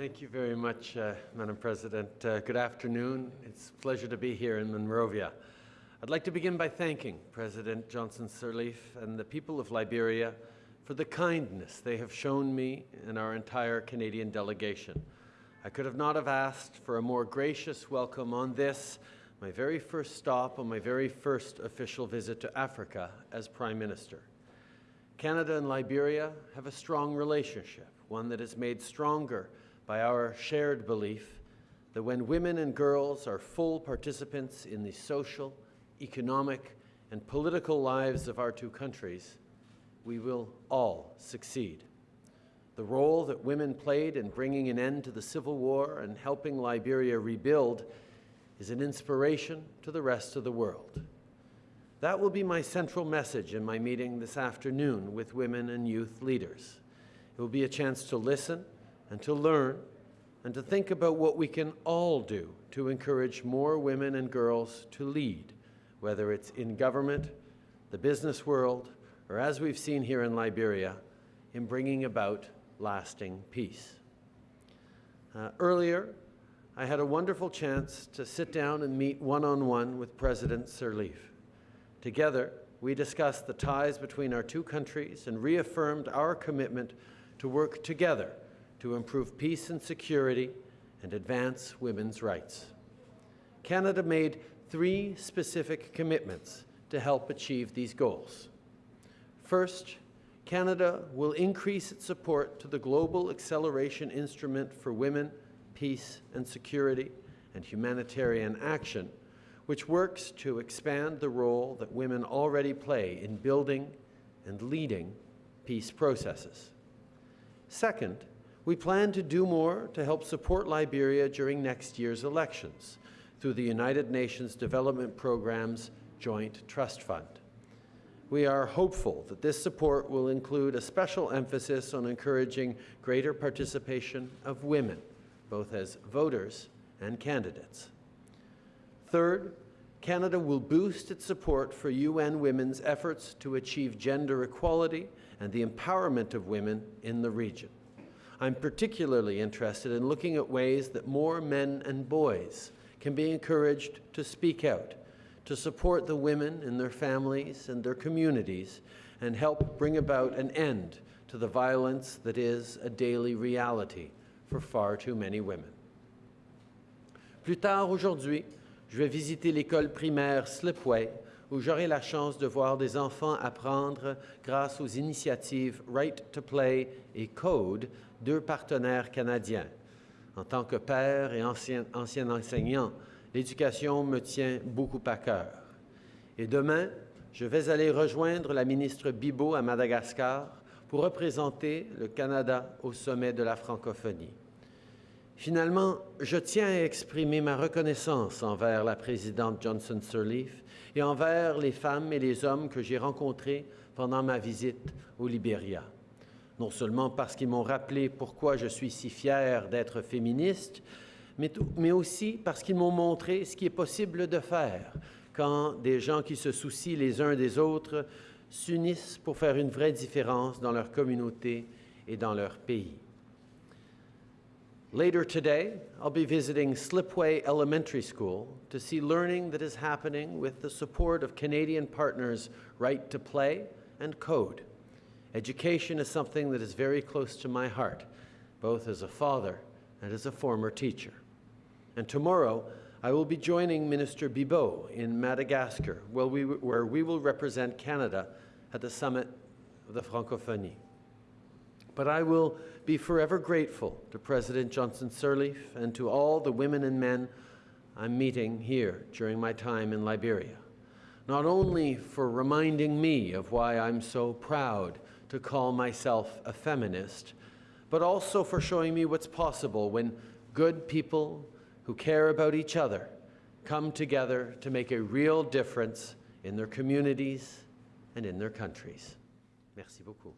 Thank you very much, uh, Madam President. Uh, good afternoon. It's a pleasure to be here in Monrovia. I'd like to begin by thanking President Johnson Sirleaf and the people of Liberia for the kindness they have shown me and our entire Canadian delegation. I could have not have asked for a more gracious welcome on this, my very first stop on my very first official visit to Africa as Prime Minister. Canada and Liberia have a strong relationship, one that is made stronger by our shared belief that when women and girls are full participants in the social, economic, and political lives of our two countries, we will all succeed. The role that women played in bringing an end to the Civil War and helping Liberia rebuild is an inspiration to the rest of the world. That will be my central message in my meeting this afternoon with women and youth leaders. It will be a chance to listen and to learn and to think about what we can all do to encourage more women and girls to lead, whether it's in government, the business world, or as we've seen here in Liberia, in bringing about lasting peace. Uh, earlier, I had a wonderful chance to sit down and meet one-on-one -on -one with President Sirleaf. Together, we discussed the ties between our two countries and reaffirmed our commitment to work together to improve peace and security and advance women's rights. Canada made three specific commitments to help achieve these goals. First, Canada will increase its support to the Global Acceleration Instrument for Women, Peace and Security and Humanitarian Action which works to expand the role that women already play in building and leading peace processes. Second, we plan to do more to help support Liberia during next year's elections through the United Nations Development Program's Joint Trust Fund. We are hopeful that this support will include a special emphasis on encouraging greater participation of women, both as voters and candidates. Third, Canada will boost its support for UN Women's efforts to achieve gender equality and the empowerment of women in the region. I'm particularly interested in looking at ways that more men and boys can be encouraged to speak out, to support the women in their families and their communities, and help bring about an end to the violence that is a daily reality for far too many women. Plus tard aujourd'hui, je vais visiter l'école primaire Slipway, où j'aurai la chance de voir des enfants apprendre grâce aux initiatives Right to Play et Code, deux partenaires canadiens. En tant que père et ancien, enseignant, l'éducation me tient beaucoup à cœur. Et demain, je vais aller rejoindre la ministre Bibo à Madagascar pour représenter le Canada au sommet de la francophonie. Finalement, je tiens à exprimer ma reconnaissance envers la présidente Johnson Sirleaf et envers les femmes et les hommes que j'ai rencontrés pendant ma visite au Libéria. Non seulement parce qu'ils m'ont rappelé pourquoi je suis si fier d'être féministe, mais, mais aussi parce qu'ils m'ont montré ce qui est possible de faire quand des gens qui se soucient les uns des autres s'unissent pour faire une vraie différence dans leur communauté et dans leur pays. Later today, I'll be visiting Slipway Elementary School to see learning that is happening with the support of Canadian partners Right to Play and Code. Education is something that is very close to my heart, both as a father and as a former teacher. And tomorrow, I will be joining Minister Bibeau in Madagascar, where we, where we will represent Canada at the summit of the Francophonie. But I will be forever grateful to President Johnson Sirleaf and to all the women and men I'm meeting here during my time in Liberia. Not only for reminding me of why I'm so proud to call myself a feminist, but also for showing me what's possible when good people who care about each other come together to make a real difference in their communities and in their countries. Merci beaucoup.